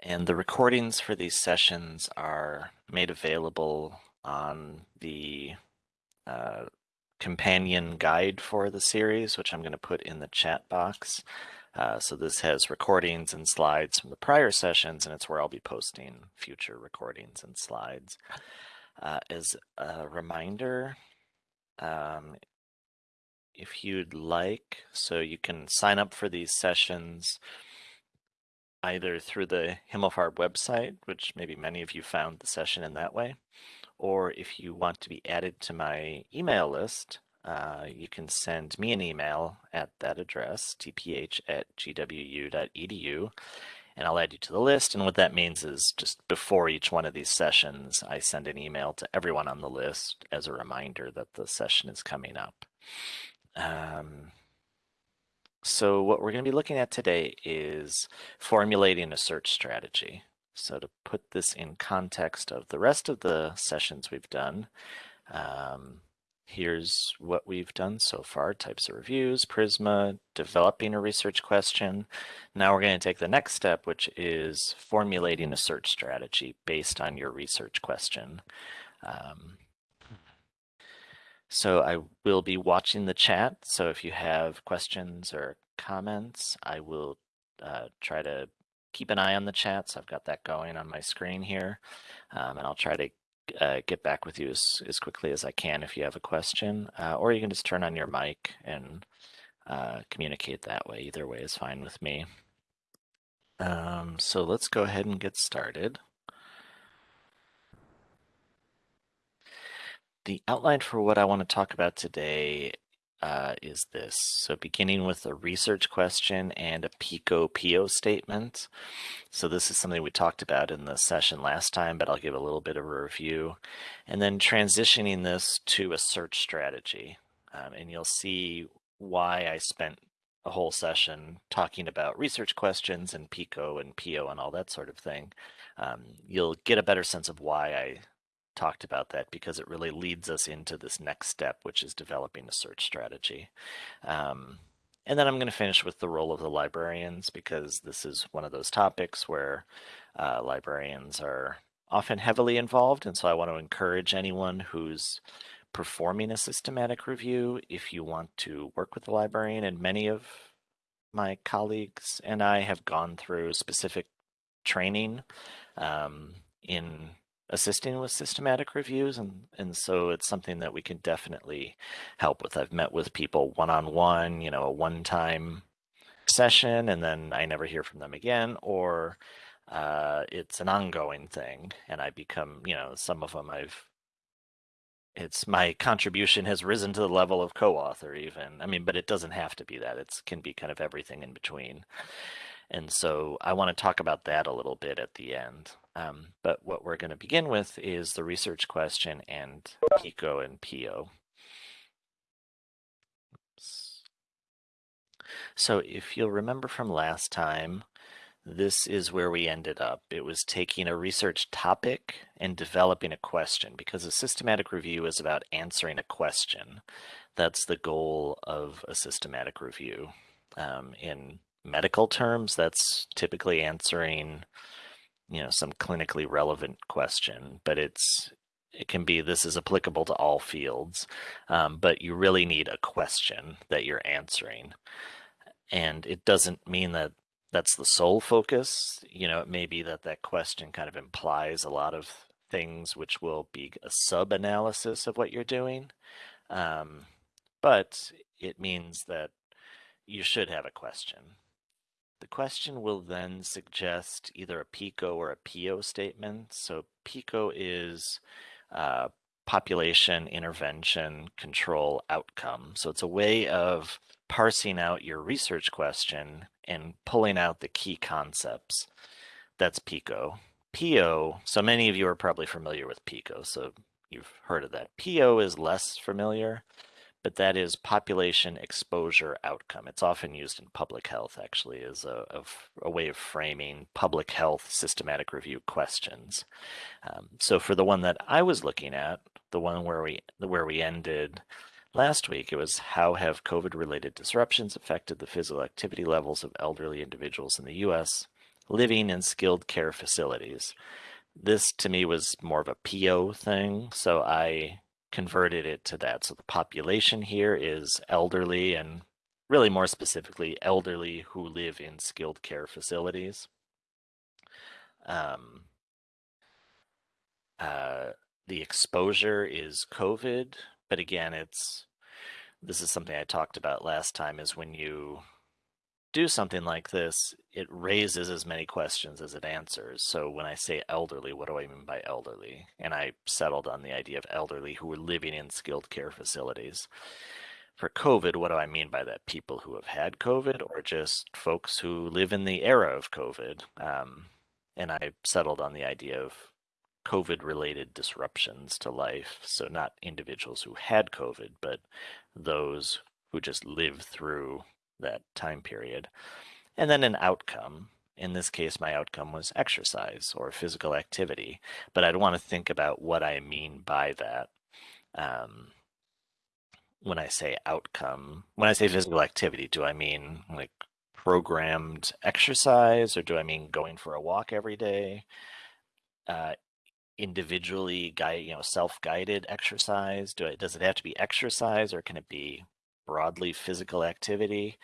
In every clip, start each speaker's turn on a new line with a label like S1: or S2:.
S1: And the recordings for these sessions are made available on the uh, companion guide for the series, which I'm going to put in the chat box. Uh, so this has recordings and slides from the prior sessions, and it's where I'll be posting future recordings and slides. Uh, as a reminder, um, if you'd like, so you can sign up for these sessions either through the Himmelfarb website, which maybe many of you found the session in that way, or if you want to be added to my email list, uh, you can send me an email at that address, tph at gwu.edu, and I'll add you to the list. And what that means is just before each one of these sessions, I send an email to everyone on the list as a reminder that the session is coming up. Um, so what we're going to be looking at today is formulating a search strategy. So to put this in context of the rest of the sessions we've done, um, here's what we've done so far, types of reviews, Prisma, developing a research question. Now we're going to take the next step, which is formulating a search strategy based on your research question. Um, so I will be watching the chat. So if you have questions or comments, I will uh, try to keep an eye on the chat. So I've got that going on my screen here. Um, and I'll try to uh, get back with you as, as quickly as I can if you have a question. Uh, or you can just turn on your mic and uh, communicate that way. Either way is fine with me. Um, so let's go ahead and get started. The outline for what I want to talk about today uh, is this. So beginning with a research question and a PICO PO statement. So this is something we talked about in the session last time, but I'll give a little bit of a review. And then transitioning this to a search strategy. Um, and you'll see why I spent a whole session talking about research questions and PICO and PO and all that sort of thing. Um, you'll get a better sense of why I talked about that because it really leads us into this next step, which is developing a search strategy. Um, and then I'm going to finish with the role of the librarians because this is one of those topics where uh, librarians are often heavily involved. And so I want to encourage anyone who's performing a systematic review if you want to work with the librarian. And many of my colleagues and I have gone through specific training um, in assisting with systematic reviews and and so it's something that we can definitely help with. I've met with people one-on-one you know a one-time session and then i never hear from them again or uh, it's an ongoing thing and i become you know some of them i've it's my contribution has risen to the level of co-author even. I mean but it doesn't have to be that. It can be kind of everything in between and so I want to talk about that a little bit at the end. Um, but what we're going to begin with is the research question and PICO and PO. Oops. So if you'll remember from last time, this is where we ended up. It was taking a research topic and developing a question because a systematic review is about answering a question. That's the goal of a systematic review. Um, in medical terms, that's typically answering, you know, some clinically relevant question, but it's it can be this is applicable to all fields, um, but you really need a question that you're answering. And it doesn't mean that that's the sole focus. You know, it may be that that question kind of implies a lot of things which will be a sub analysis of what you're doing. Um, but it means that you should have a question. The question will then suggest either a PICO or a PO statement. So PICO is uh, population intervention control outcome. So it's a way of parsing out your research question and pulling out the key concepts. That's PICO. PO, so many of you are probably familiar with PICO, so you've heard of that. PO is less familiar but that is population exposure outcome. It's often used in public health, actually, as a, a way of framing public health systematic review questions. Um, so for the one that I was looking at, the one where we where we ended last week, it was how have COVID-related disruptions affected the physical activity levels of elderly individuals in the U.S. living in skilled care facilities. This to me was more of a PO thing, so I converted it to that. So the population here is elderly and really more specifically elderly who live in skilled care facilities. Um, uh, the exposure is COVID, but again, it's this is something I talked about last time is when you do something like this, it raises as many questions as it answers. So when I say elderly, what do I mean by elderly? And I settled on the idea of elderly who were living in skilled care facilities. For COVID, what do I mean by that? People who have had COVID or just folks who live in the era of COVID? Um, and I settled on the idea of COVID related disruptions to life. So, not individuals who had COVID, but those who just lived through that time period. And then an outcome. In this case, my outcome was exercise or physical activity, but I'd want to think about what I mean by that. Um, when I say outcome, when I say physical activity, do I mean like programmed exercise or do I mean going for a walk every day? Uh, individually guide, you know, self-guided exercise? Do it does it have to be exercise or can it be broadly physical activity?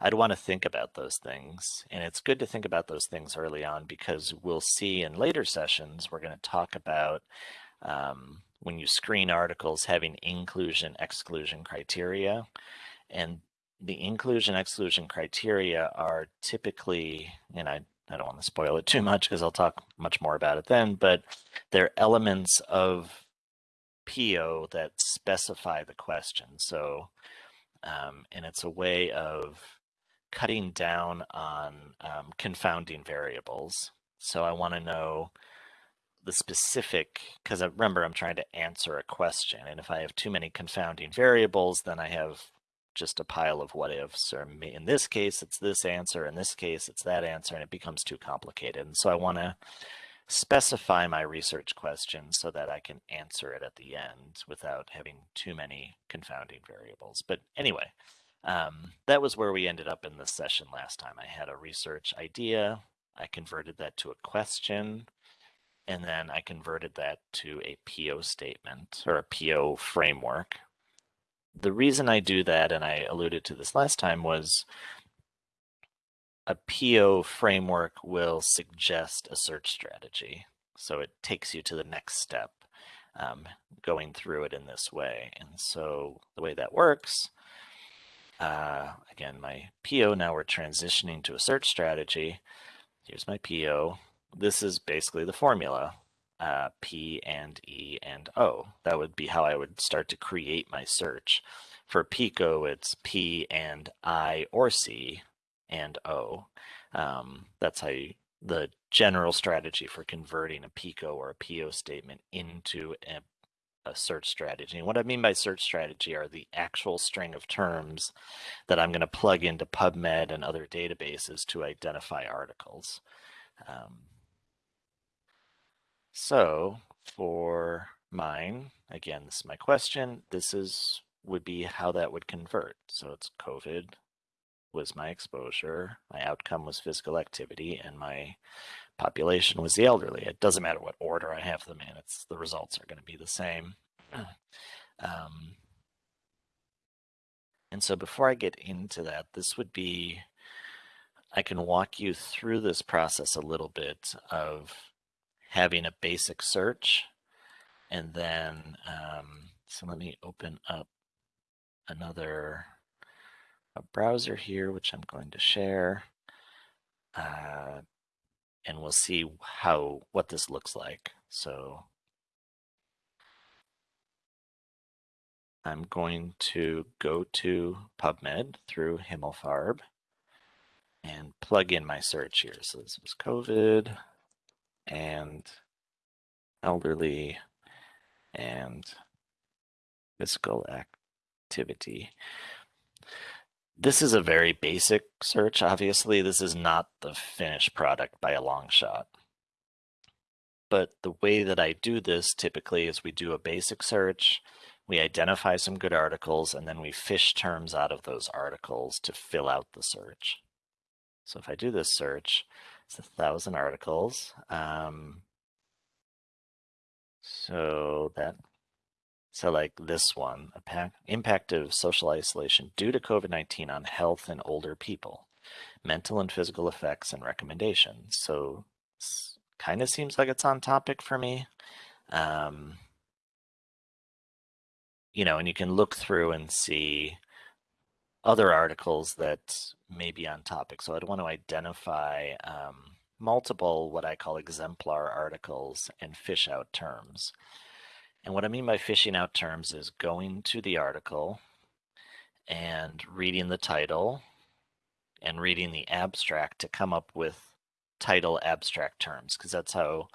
S1: I'd want to think about those things. And it's good to think about those things early on because we'll see in later sessions, we're going to talk about um, when you screen articles having inclusion exclusion criteria. And the inclusion exclusion criteria are typically, and I I don't want to spoil it too much because I'll talk much more about it then, but they're elements of PO that specify the question. So, um, and it's a way of cutting down on um, confounding variables. So I want to know the specific, because remember I'm trying to answer a question. And if I have too many confounding variables, then I have just a pile of what ifs or in this case it's this answer in this case it's that answer and it becomes too complicated and so i want to specify my research question so that i can answer it at the end without having too many confounding variables. But anyway um, that was where we ended up in this session last time. I had a research idea i converted that to a question and then i converted that to a po statement or a po framework. The reason I do that, and I alluded to this last time, was a PO framework will suggest a search strategy. So it takes you to the next step, um, going through it in this way. And so the way that works, uh, again, my PO, now we're transitioning to a search strategy. Here's my PO. This is basically the formula uh, P and E and O. That would be how I would start to create my search. For Pico, it's P and I or C and O. Um, that's how you, the general strategy for converting a Pico or a PO statement into a, a search strategy. And what I mean by search strategy are the actual string of terms that I'm going to plug into PubMed and other databases to identify articles. Um, so for mine, again, this is my question. This is would be how that would convert. So it's COVID was my exposure, my outcome was physical activity, and my population was the elderly. It doesn't matter what order I have them in, it's the results are going to be the same. Um, and so before I get into that, this would be, I can walk you through this process a little bit of having a basic search. And then, um, so let me open up another a browser here, which I'm going to share. Uh, and we'll see how what this looks like. So I'm going to go to PubMed through Himmelfarb and plug in my search here. So this was COVID and elderly and physical activity. This is a very basic search. Obviously, this is not the finished product by a long shot. But the way that I do this typically is we do a basic search, we identify some good articles, and then we fish terms out of those articles to fill out the search. So if I do this search, It's a thousand articles. Um, so that, so like this one, impact of social isolation due to COVID-19 on health and older people, mental and physical effects and recommendations. So kind of seems like it's on topic for me. Um, you know, and you can look through and see other articles that may be on topic. So I'd want to identify um, multiple what I call exemplar articles and fish out terms. And what I mean by fishing out terms is going to the article and reading the title and reading the abstract to come up with title abstract terms, because that's how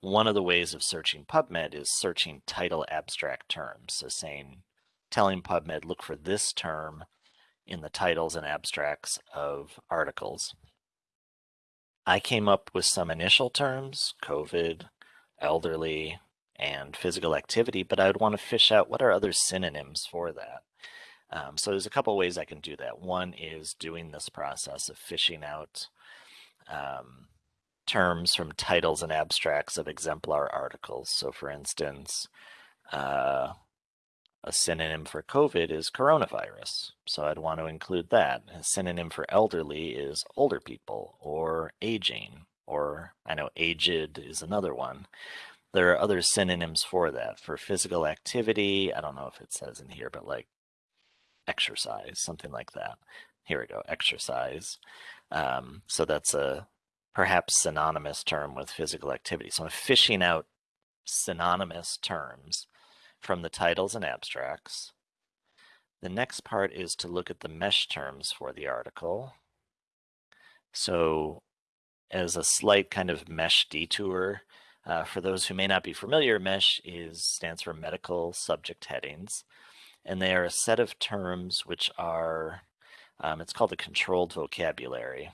S1: one of the ways of searching PubMed is searching title abstract terms. So saying, telling PubMed, look for this term in the titles and abstracts of articles. I came up with some initial terms, COVID, elderly, and physical activity, but I would want to fish out what are other synonyms for that. Um, so there's a couple ways I can do that. One is doing this process of fishing out um, terms from titles and abstracts of exemplar articles. So for instance, uh, a synonym for COVID is coronavirus. So I'd want to include that. A synonym for elderly is older people or aging, or I know aged is another one. There are other synonyms for that. For physical activity, I don't know if it says in here, but like exercise, something like that. Here we go, exercise. Um, so that's a perhaps synonymous term with physical activity. So I'm fishing out synonymous terms from the titles and abstracts. The next part is to look at the mesh terms for the article. So as a slight kind of mesh detour, uh, for those who may not be familiar, MESH is stands for Medical Subject Headings, and they are a set of terms which are, um, it's called a controlled vocabulary.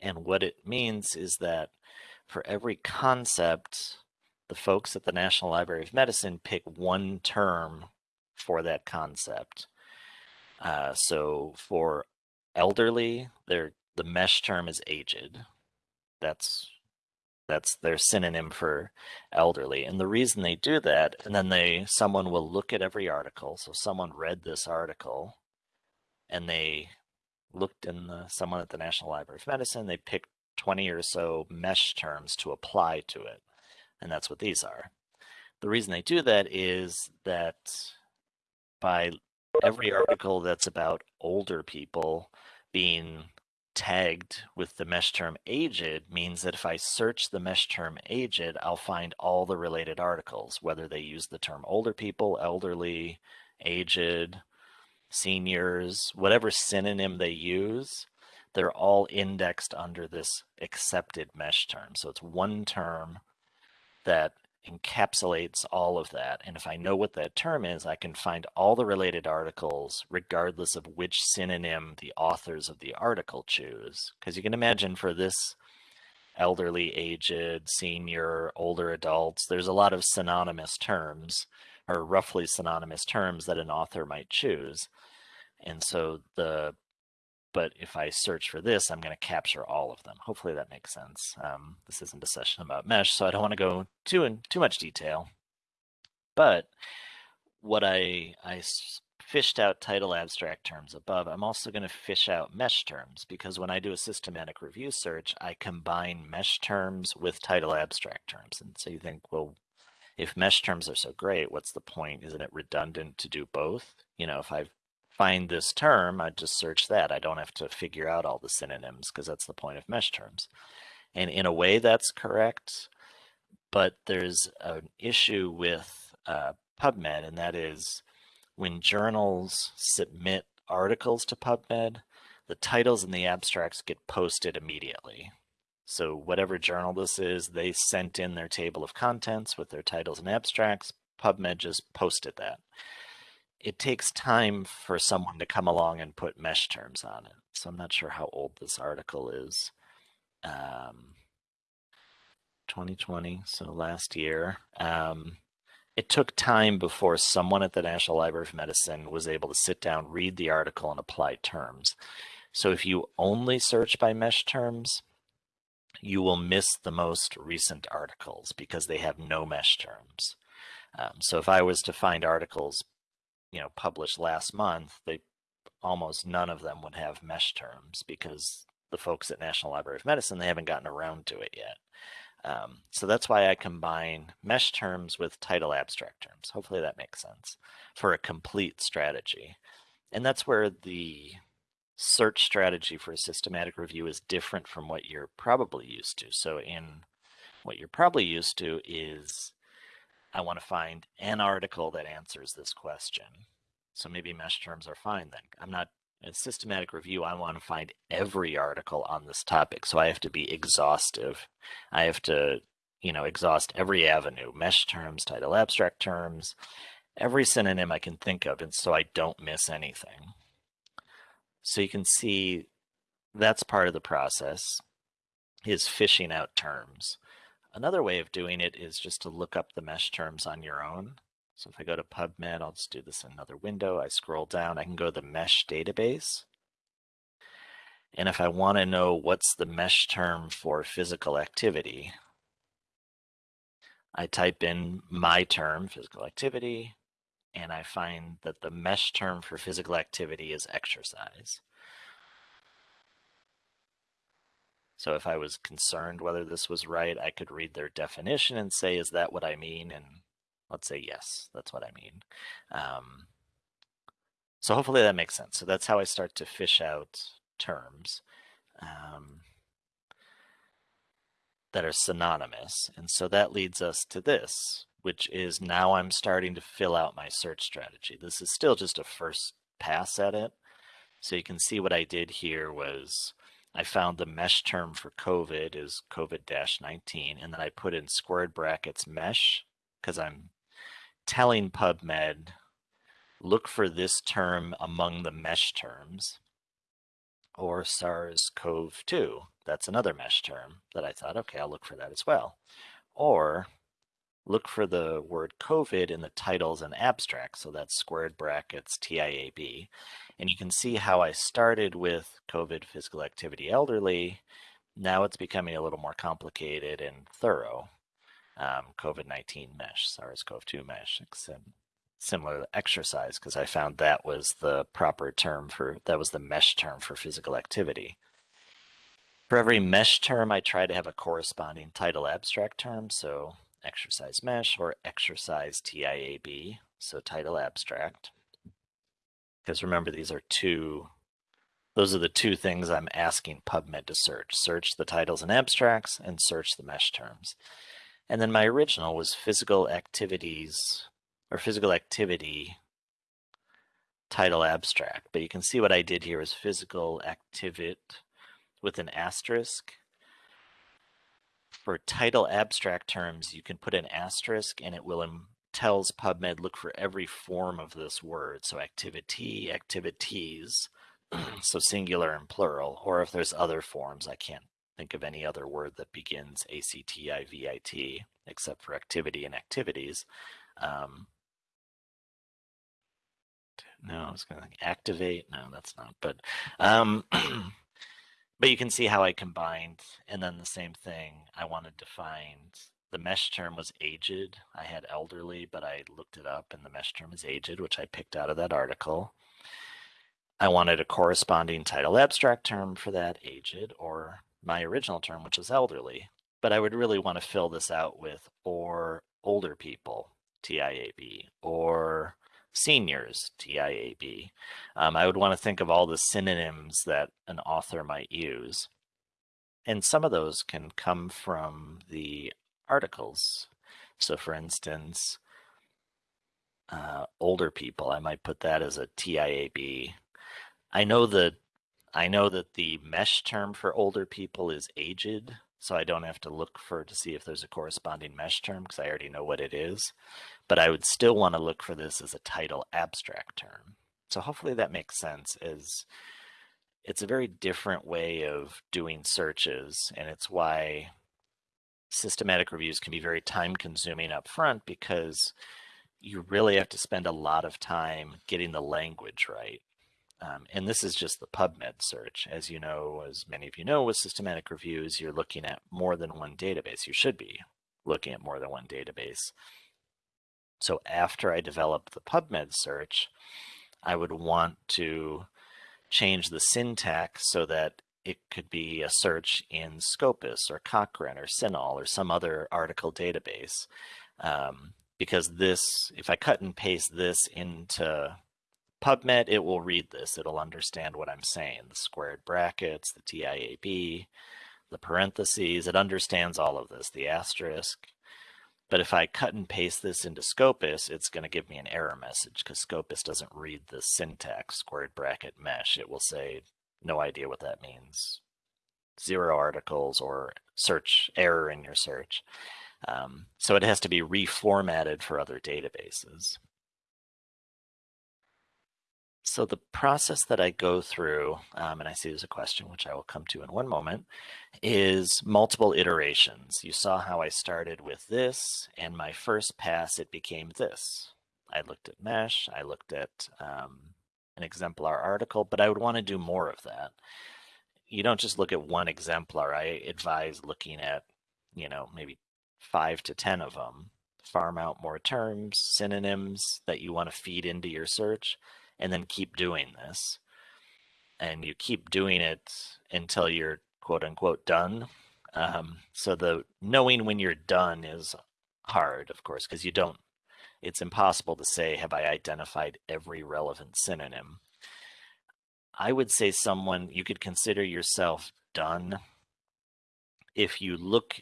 S1: And what it means is that for every concept the folks at the National Library of Medicine pick one term for that concept. Uh, so for elderly, the mesh term is aged. That's that's their synonym for elderly. And the reason they do that, and then they someone will look at every article. So someone read this article and they looked in the someone at the National Library of Medicine, they picked 20 or so mesh terms to apply to it and that's what these are. The reason they do that is that by every article that's about older people being tagged with the mesh term aged means that if I search the mesh term aged, I'll find all the related articles, whether they use the term older people, elderly, aged, seniors, whatever synonym they use, they're all indexed under this accepted mesh term. So it's one term that encapsulates all of that. And if I know what that term is, I can find all the related articles regardless of which synonym the authors of the article choose. Because you can imagine for this elderly, aged, senior, older adults, there's a lot of synonymous terms or roughly synonymous terms that an author might choose. And so the but if I search for this, I'm going to capture all of them. Hopefully that makes sense. Um, this isn't a session about mesh, so I don't want to go too in too much detail. But what I, I fished out title abstract terms above, I'm also going to fish out mesh terms because when I do a systematic review search, I combine mesh terms with title abstract terms. And so you think, well, if mesh terms are so great, what's the point? Isn't it redundant to do both? You know, if I've find this term, I just search that. I don't have to figure out all the synonyms because that's the point of mesh terms. And in a way that's correct, but there's an issue with uh, PubMed, and that is when journals submit articles to PubMed, the titles and the abstracts get posted immediately. So whatever journal this is, they sent in their table of contents with their titles and abstracts. PubMed just posted that it takes time for someone to come along and put mesh terms on it. So I'm not sure how old this article is. Um, 2020, so last year. Um, it took time before someone at the National Library of Medicine was able to sit down, read the article, and apply terms. So if you only search by mesh terms, you will miss the most recent articles because they have no mesh terms. Um, so if I was to find articles, you know, published last month, they almost none of them would have mesh terms because the folks at National Library of Medicine, they haven't gotten around to it yet. Um, so that's why I combine mesh terms with title abstract terms. Hopefully that makes sense for a complete strategy. And that's where the search strategy for a systematic review is different from what you're probably used to. So in what you're probably used to is I want to find an article that answers this question. So maybe mesh terms are fine then. I'm not in systematic review, I want to find every article on this topic. So I have to be exhaustive. I have to, you know, exhaust every avenue, mesh terms, title abstract terms, every synonym I can think of. And so I don't miss anything. So you can see that's part of the process is fishing out terms. Another way of doing it is just to look up the mesh terms on your own. So if I go to PubMed, I'll just do this in another window. I scroll down, I can go to the mesh database. And if I want to know what's the mesh term for physical activity, I type in my term, physical activity, and I find that the mesh term for physical activity is exercise. So if I was concerned whether this was right, I could read their definition and say, is that what I mean? And let's say yes, that's what I mean. Um, so hopefully that makes sense. So that's how I start to fish out terms um, that are synonymous. And so that leads us to this, which is now I'm starting to fill out my search strategy. This is still just a first pass at it. So you can see what I did here was I found the mesh term for COVID is COVID-19, and then I put in squared brackets mesh because I'm telling PubMed, look for this term among the mesh terms, or SARS-CoV-2. That's another mesh term that I thought, okay, I'll look for that as well. Or look for the word COVID in the titles and abstracts. So that's squared brackets TIAB. And you can see how I started with COVID physical activity elderly. Now it's becoming a little more complicated and thorough. Um, COVID-19 mesh, SARS-CoV-2 mesh, similar exercise, because I found that was the proper term for, that was the mesh term for physical activity. For every mesh term, I try to have a corresponding title abstract term. So exercise mesh or exercise TIAB, so title abstract. Because remember, these are two, those are the two things I'm asking PubMed to search. Search the titles and abstracts and search the mesh terms. And then my original was physical activities or physical activity title abstract. But you can see what I did here is physical activit with an asterisk for title abstract terms, you can put an asterisk and it will tells PubMed look for every form of this word. So activity, activities, so singular and plural, or if there's other forms, I can't think of any other word that begins A-C-T-I-V-I-T except for activity and activities. Um, no, I was going to activate. No, that's not. But um, but you can see how I combined and then the same thing I wanted to find the mesh term was aged. I had elderly, but I looked it up and the mesh term is aged, which I picked out of that article. I wanted a corresponding title abstract term for that aged or my original term, which was elderly. But I would really want to fill this out with or older people, TIAB, or seniors, TIAB. Um, I would want to think of all the synonyms that an author might use. And some of those can come from the articles. So for instance, uh, older people, I might put that as a TIAB. I know that I know that the mesh term for older people is aged, so I don't have to look for to see if there's a corresponding mesh term because I already know what it is but I would still want to look for this as a title abstract term. So hopefully that makes sense as it's a very different way of doing searches and it's why systematic reviews can be very time consuming up front because you really have to spend a lot of time getting the language right. Um, and this is just the PubMed search. As you know, as many of you know, with systematic reviews, you're looking at more than one database. You should be looking at more than one database. So after I develop the PubMed search, I would want to change the syntax so that it could be a search in Scopus or Cochrane or CINAHL or some other article database. Um, because this, if I cut and paste this into PubMed, it will read this. It'll understand what I'm saying, the squared brackets, the TIAB, the parentheses. It understands all of this, the asterisk. But if I cut and paste this into Scopus, it's going to give me an error message because Scopus doesn't read the syntax squared bracket mesh. It will say, no idea what that means. Zero articles or search error in your search. Um, so it has to be reformatted for other databases. So the process that I go through, um, and I see there's a question which I will come to in one moment, is multiple iterations. You saw how I started with this, and my first pass, it became this. I looked at mesh, I looked at um, an exemplar article, but I would want to do more of that. You don't just look at one exemplar. I advise looking at, you know, maybe five to 10 of them. Farm out more terms, synonyms that you want to feed into your search, and then keep doing this. And you keep doing it until you're quote unquote done. Um, so the knowing when you're done is hard, of course, because you don't it's impossible to say, have I identified every relevant synonym? I would say someone, you could consider yourself done if you look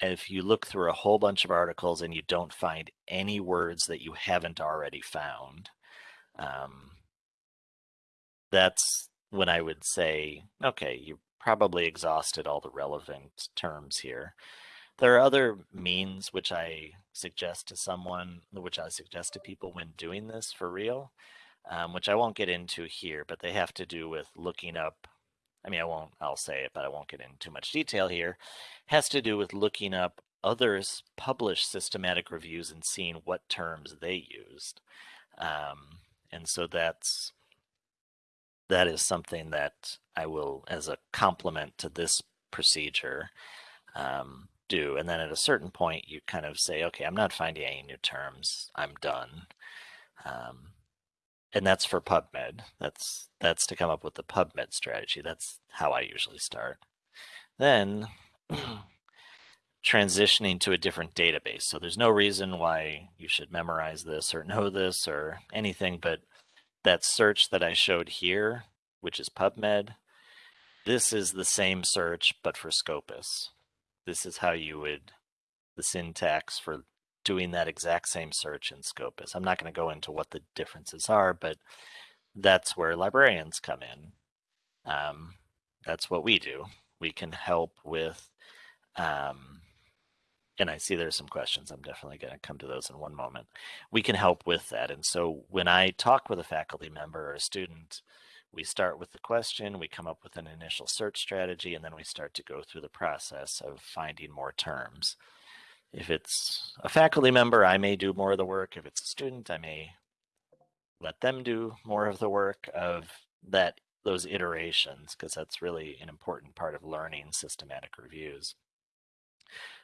S1: if you look through a whole bunch of articles and you don't find any words that you haven't already found. Um, that's when I would say, okay, you probably exhausted all the relevant terms here. There are other means which I suggest to someone, which I suggest to people when doing this for real, um, which I won't get into here, but they have to do with looking up. I mean, I won't, I'll say it, but I won't get into too much detail here. Has to do with looking up others published systematic reviews and seeing what terms they used. Um, and so that's, that is something that I will, as a complement to this procedure, um, do. And then at a certain point, you kind of say, okay, I'm not finding any new terms. I'm done. Um, and that's for PubMed. That's that's to come up with the PubMed strategy. That's how I usually start. Then transitioning to a different database. So there's no reason why you should memorize this or know this or anything, but that search that I showed here, which is PubMed, this is the same search, but for Scopus this is how you would, the syntax for doing that exact same search in Scopus. I'm not going to go into what the differences are, but that's where librarians come in. Um, that's what we do. We can help with, um, and I see there's some questions. I'm definitely going to come to those in one moment. We can help with that. And so when I talk with a faculty member or a student, we start with the question, we come up with an initial search strategy, and then we start to go through the process of finding more terms. If it's a faculty member, I may do more of the work. If it's a student, I may let them do more of the work of that those iterations, because that's really an important part of learning systematic reviews.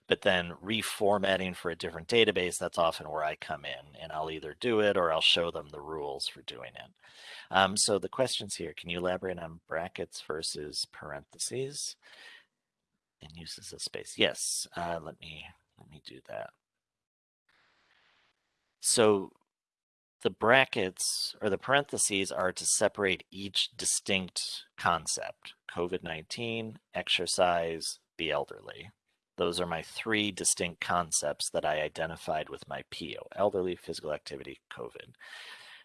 S1: But then reformatting for a different database, that's often where I come in and I'll either do it or I'll show them the rules for doing it. Um, so the questions here, can you elaborate on brackets versus parentheses and uses of space? Yes, uh, let me let me do that. So the brackets or the parentheses are to separate each distinct concept, COVID-19, exercise, the elderly. Those are my three distinct concepts that I identified with my PO, elderly, physical activity, COVID.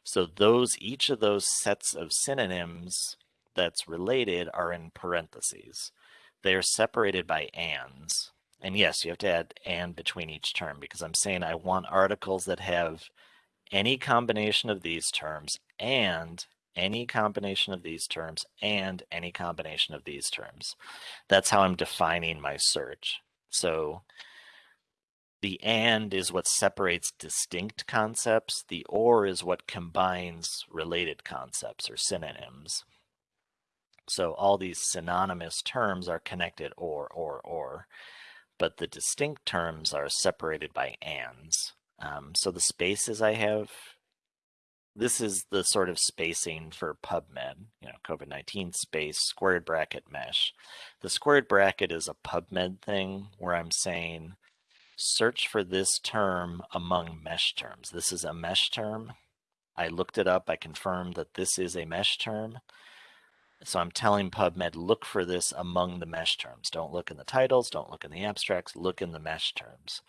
S1: So those, each of those sets of synonyms that's related are in parentheses. They are separated by ands. And yes, you have to add and between each term because I'm saying I want articles that have any combination of these terms and any combination of these terms and any combination of these terms. That's how I'm defining my search. So the and is what separates distinct concepts. The or is what combines related concepts or synonyms. So all these synonymous terms are connected or, or, or, but the distinct terms are separated by ands. Um, so the spaces I have, this is the sort of spacing for PubMed, you know, COVID-19 space, squared bracket mesh. The squared bracket is a PubMed thing where I'm saying, search for this term among mesh terms. This is a mesh term. I looked it up. I confirmed that this is a mesh term. So I'm telling PubMed, look for this among the mesh terms. Don't look in the titles, don't look in the abstracts, look in the mesh terms.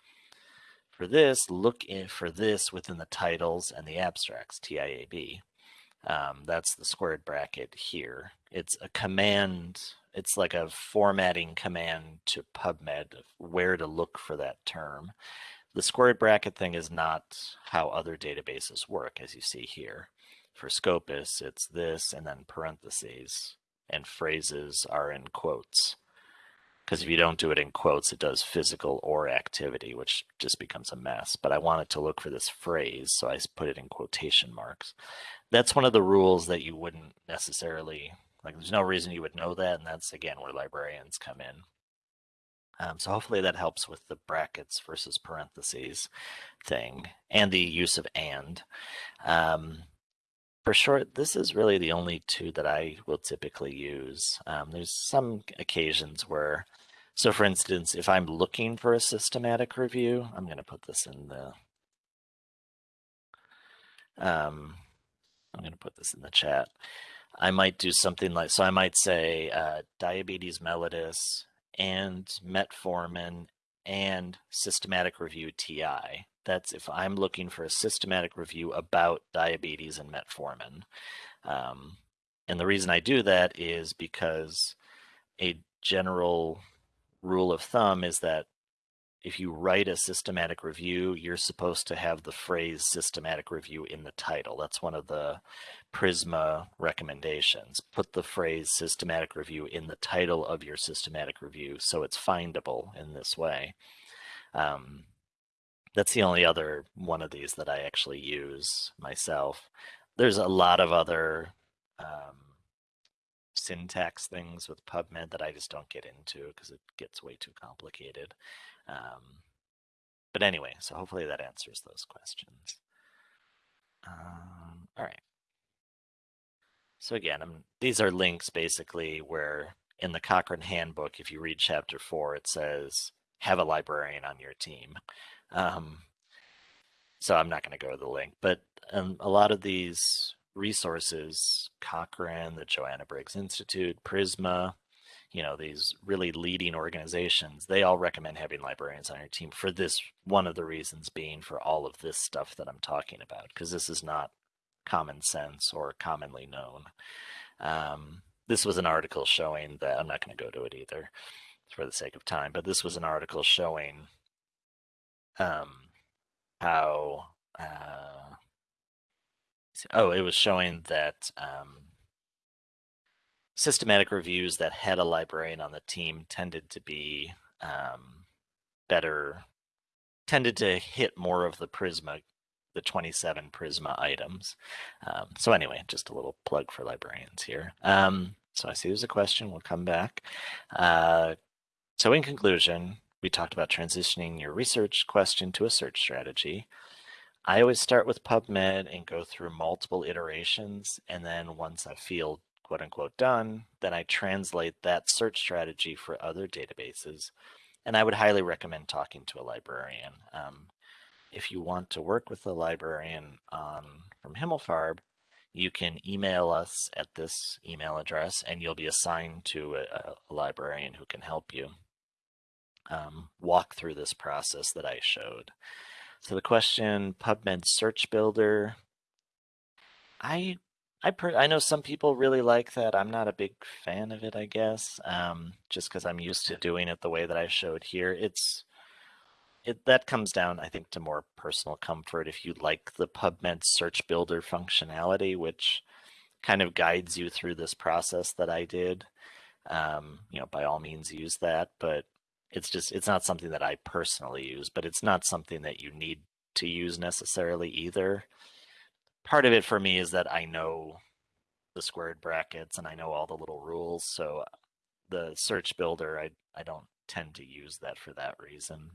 S1: For this, look in for this within the titles and the abstracts, TIAB. Um, that's the squared bracket here. It's a command, it's like a formatting command to PubMed where to look for that term. The squared bracket thing is not how other databases work, as you see here. For Scopus, it's this and then parentheses, and phrases are in quotes. Because if you don't do it in quotes, it does physical or activity, which just becomes a mess. But I wanted to look for this phrase, so I put it in quotation marks. That's one of the rules that you wouldn't necessarily, like there's no reason you would know that, and that's again where librarians come in. Um, so hopefully that helps with the brackets versus parentheses thing and the use of and. Um, for short, this is really the only two that I will typically use. Um, there's some occasions where, so for instance, if I'm looking for a systematic review, I'm going to put this in the, um, I'm going to put this in the chat. I might do something like, so I might say uh, diabetes mellitus and metformin and systematic review TI. That's if I'm looking for a systematic review about diabetes and metformin. Um, and the reason I do that is because a general rule of thumb is that if you write a systematic review, you're supposed to have the phrase systematic review in the title. That's one of the Prisma recommendations. Put the phrase systematic review in the title of your systematic review so it's findable in this way. Um, that's the only other one of these that I actually use myself. There's a lot of other um, syntax things with PubMed that I just don't get into because it gets way too complicated. Um, but anyway, so hopefully that answers those questions. Um, all right. So again, I'm, these are links basically where in the Cochrane handbook, if you read chapter four, it says have a librarian on your team. Um, so I'm not going to go to the link, but um, a lot of these resources, Cochrane, the Joanna Briggs Institute, Prisma, you know, these really leading organizations, they all recommend having librarians on your team for this. One of the reasons being for all of this stuff that I'm talking about, because this is not common sense or commonly known. Um, this was an article showing that I'm not going to go to it either for the sake of time, but this was an article showing um, how uh, oh, it was showing that um, systematic reviews that had a librarian on the team tended to be um, better, tended to hit more of the Prisma, the 27 Prisma items. Um, so anyway, just a little plug for librarians here. Um, so I see there's a question. We'll come back. Uh, so in conclusion, we talked about transitioning your research question to a search strategy. I always start with PubMed and go through multiple iterations. And then once I feel quote unquote done, then I translate that search strategy for other databases. And I would highly recommend talking to a librarian. Um, if you want to work with a librarian um, from Himmelfarb, you can email us at this email address and you'll be assigned to a, a librarian who can help you um, walk through this process that I showed. So the question, PubMed Search Builder, I I I know some people really like that. I'm not a big fan of it, I guess, um, just because I'm used to doing it the way that I showed here. It's it that comes down, I think, to more personal comfort. If you like the PubMed Search Builder functionality, which kind of guides you through this process that I did, um, you know, by all means use that. But it's just it's not something that I personally use, but it's not something that you need to use necessarily either. Part of it for me is that I know the squared brackets and I know all the little rules, so the search builder I I don't tend to use that for that reason.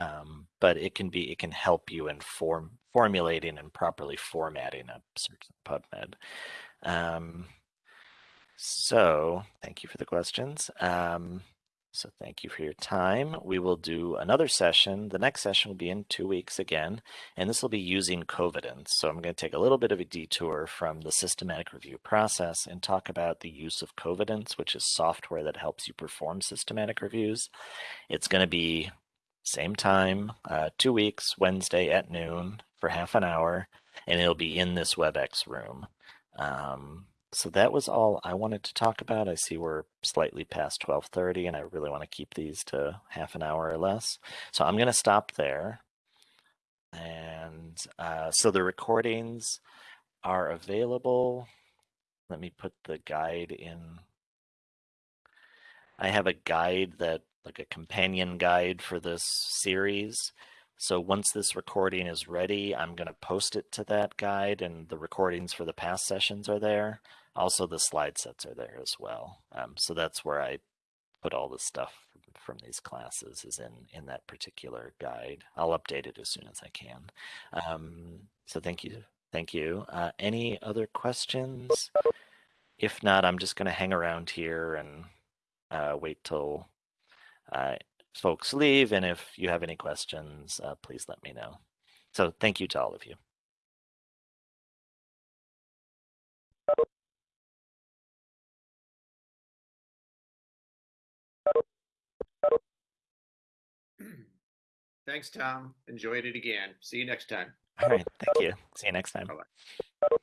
S1: Um, but it can be it can help you in form formulating and properly formatting a search in PubMed. Um, so thank you for the questions. Um, so thank you for your time. We will do another session. The next session will be in two weeks again, and this will be using Covidence. So I'm going to take a little bit of a detour from the systematic review process and talk about the use of Covidence, which is software that helps you perform systematic reviews. It's going to be same time, uh, two weeks, Wednesday at noon for half an hour, and it'll be in this WebEx room. Um, so that was all I wanted to talk about. I see we're slightly past 12:30 and I really want to keep these to half an hour or less. So I'm going to stop there. And uh, so the recordings are available. Let me put the guide in. I have a guide that like a companion guide for this series. So once this recording is ready, I'm going to post it to that guide and the recordings for the past sessions are there. Also, the slide sets are there as well. Um, so that's where I put all the stuff from these classes is in, in that particular guide. I'll update it as soon as I can. Um, so thank you. Thank you. Uh, any other questions? If not, I'm just going to hang around here and uh, wait till uh, folks leave. And if you have any questions, uh, please let me know. So thank you to all of you.
S2: Thanks, Tom. Enjoyed it again. See you next time.
S1: All right. Thank you. See you next time.
S2: Bye-bye.